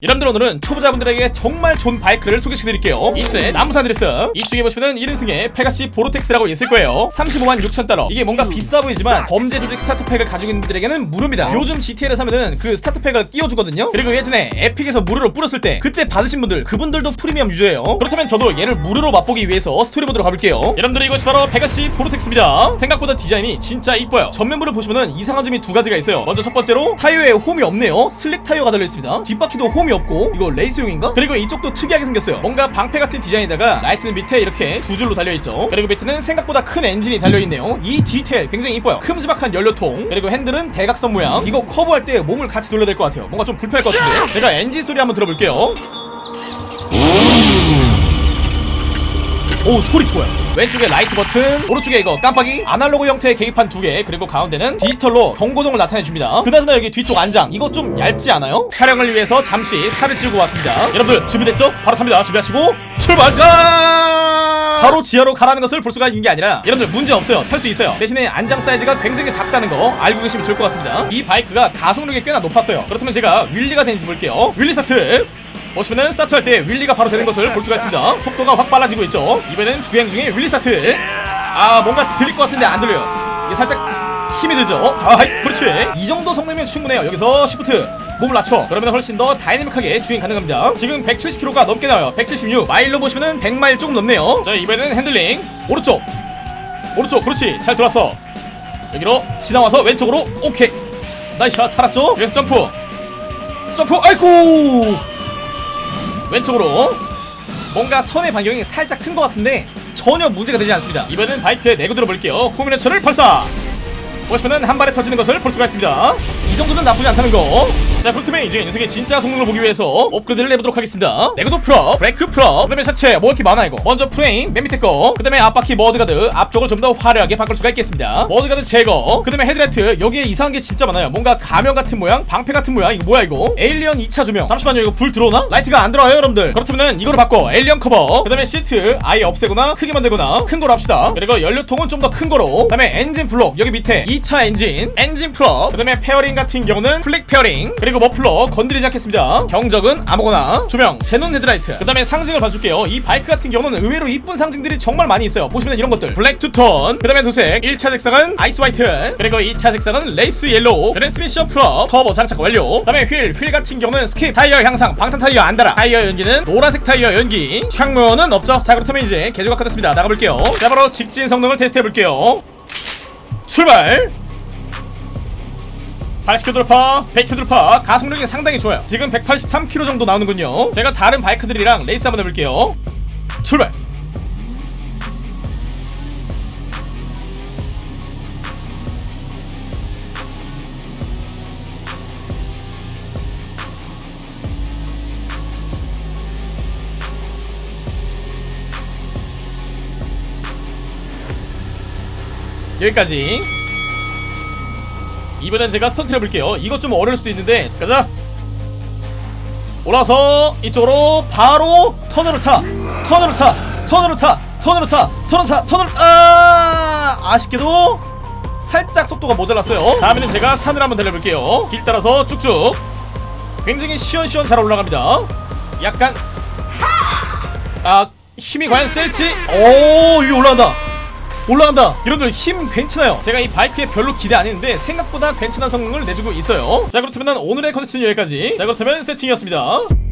여러분들 오늘은 초보자분들에게 정말 좋은 바이크를 소개시켜드릴게요. 1세 남부 산 안드레스. 이쪽에 보시면은 1인승의 페가시 보르텍스라고 있을 거예요. 35만 6천 달러. 이게 뭔가 비싸 보이지만 범죄 조직 start pack을 가지고 있는 분들에게는 무료입니다. 요즘 GTA를 사면은 그 start pack을 끼워주거든요. 그리고 예전에 에픽에서 무료로 뿌렸을 때 그때 받으신 분들 그분들도 프리미엄 유저예요. 그렇다면 저도 얘를 무료로 맛보기 위해서 스토리 모드로 가볼게요. 여러분들 이것이 바로 페가시 보르텍스입니다. 생각보다 디자인이 진짜 이뻐요. 전면부를 보시면은 이상한 점이 두 가지가 있어요. 먼저 첫 번째로 타이어에 홈이 없네요. slick 타이어가 달려있습니다. 뒷바퀴도 홈이 없고 이거 레이스용인가? 그리고 이쪽도 특이하게 생겼어요. 뭔가 방패 같은 디자인에다가 라이트는 밑에 이렇게 두 줄로 달려있죠. 그리고 밑에는 생각보다 큰 엔진이 달려있네요. 이 디테일 굉장히 이뻐요. 큼지막한 연료통 그리고 핸들은 대각선 모양. 이거 커브할 때 몸을 같이 돌려야 될 것 같아요. 뭔가 좀 불편할 것 같은데. 제가 엔진 소리 한번 들어볼게요 오 소리 좋아요. 왼쪽에 라이트 버튼 오른쪽에 이거 깜빡이. 아날로그 형태의 계기판 두 개 그리고 가운데는 디지털로 경고등을 나타내줍니다. 그나저나 여기 뒤쪽 안장 이거 좀 얇지 않아요? 촬영을 위해서 잠시 살을 찌고 왔습니다. 여러분들 준비됐죠? 바로 탑니다. 준비하시고 출발! 가 바로 지하로 가라는 것을 볼 수가 있는 게 아니라 여러분들 문제 없어요. 탈 수 있어요. 대신에 안장 사이즈가 굉장히 작다는 거 알고 계시면 좋을 것 같습니다. 이 바이크가 가속력이 꽤나 높았어요. 그렇다면 제가 wheelie가 되는지 볼게요. wheelie start 보시면은 스타트할 때 wheelie가 바로 되는 것을 볼 수가 있습니다. 속도가 확 빨라지고 있죠? 이번엔 주행 중에 wheelie start. 아 뭔가 들릴 것 같은데 안 들려요. 이게 살짝 힘이 들죠? 자 하이 그렇지. 이 정도 성능이면 충분해요. 여기서 shift 몸을 낮춰. 그러면 훨씬 더 다이내믹하게 주행 가능합니다. 지금 170km가 넘게 나와요. 176 마일로 보시면은 100마일 조금 넘네요. 자 이번에는 핸들링. 오른쪽. 오른쪽 그렇지. 잘 돌았어. 여기로 지나와서 왼쪽으로 오케이. nice 살았죠? 여기서 점프. 점프 아이고 왼쪽으로. 뭔가 선회 반경이 살짝 큰 것 같은데 전혀 문제가 되지 않습니다. 이번엔 바이크에 내구도 볼게요. 후미네처를 발사 보시면은 한 발에 터지는 것을 볼 수가 있습니다. 이 정도는 나쁘지 않다는 거 자 그렇다면 이제 녀석의 진짜 성능을 보기 위해서 업그레이드를 해보도록 하겠습니다. 내구도 full up 브레이크 full up 그 다음에 자체 뭐 이렇게 많아 이거? 먼저 프레임 맨 밑에 거그 다음에 앞바퀴 mudguard 앞쪽을 좀 더 화려하게 바꿀 수가 있겠습니다. mudguard 제거 그 다음에 헤드라이트. 여기에 이상한 게 진짜 많아요. 뭔가 가면 같은 모양 방패 같은 모양 이거 뭐야 이거? alien 2차 조명. 잠시만요 이거 불 들어오나? 라이트가 안 들어와요 여러분들. 그렇다면 이거로 바꿔. alien 커버. 그 다음에 시트 아예 없애거나 크게 만들거나 큰 거로 합시다. 그리고 연료통은 좀 더 큰 거로. 그 다음에 엔진 블록 여기 밑에 2차 엔진. 엔진 full up. 그 다음에 fairing 같은 경우는 플릭 fairing 그리고 머플러 건드리지 않겠습니다. 경적은 아무거나 조명 xenon 헤드라이트. 그 다음에 상징을 봐줄게요. 이 바이크 같은 경우는 의외로 이쁜 상징들이 정말 많이 있어요. 보시면 이런 것들. black two-tone 그 다음에 도색 1차 색상은 ice white 그리고 2차 색상은 race yellow 트랜스미션 full up 터보 장착 완료. 그 다음에 휠 휠 같은 경우는 스킵 타이어 향상 방탄 타이어 안 달아. 타이어 연기는 노란색 타이어 연기. 창문은 없죠? 자 그렇다면 이제 개조가 끝났습니다. 나가볼게요. 자 바로 직진 성능을 테스트해볼게요. 출발 80km 돌파, 100km 돌파 가속력이 상당히 좋아요. 지금 183km 정도 나오는군요. 제가 다른 바이크들이랑 레이스 한번 해볼게요. 출발! 여기까지 이번엔 제가 스턴트 해볼게요. 이것 좀 어려울 수도 있는데 가자! 올라와서 이쪽으로 바로 턴으로 타! 턴으로 타! 턴으로 타! 턴으로 타! 턴으로 타! 턴으로 아! 아쉽게도 살짝 속도가 모자랐어요. 다음에는 제가 산을 한번 달려볼게요. 길 따라서 쭉쭉. 굉장히 시원시원 잘 올라갑니다. 약간 아 힘이 과연 셀지? 오 이게 올라간다 올라간다. 여러분들 힘 괜찮아요? 제가 이 바이크에 별로 기대 안 했는데 생각보다 괜찮은 성능을 내주고 있어요. 자 그렇다면 오늘의 컨텐츠는 여기까지. 자 그렇다면 세팅이었습니다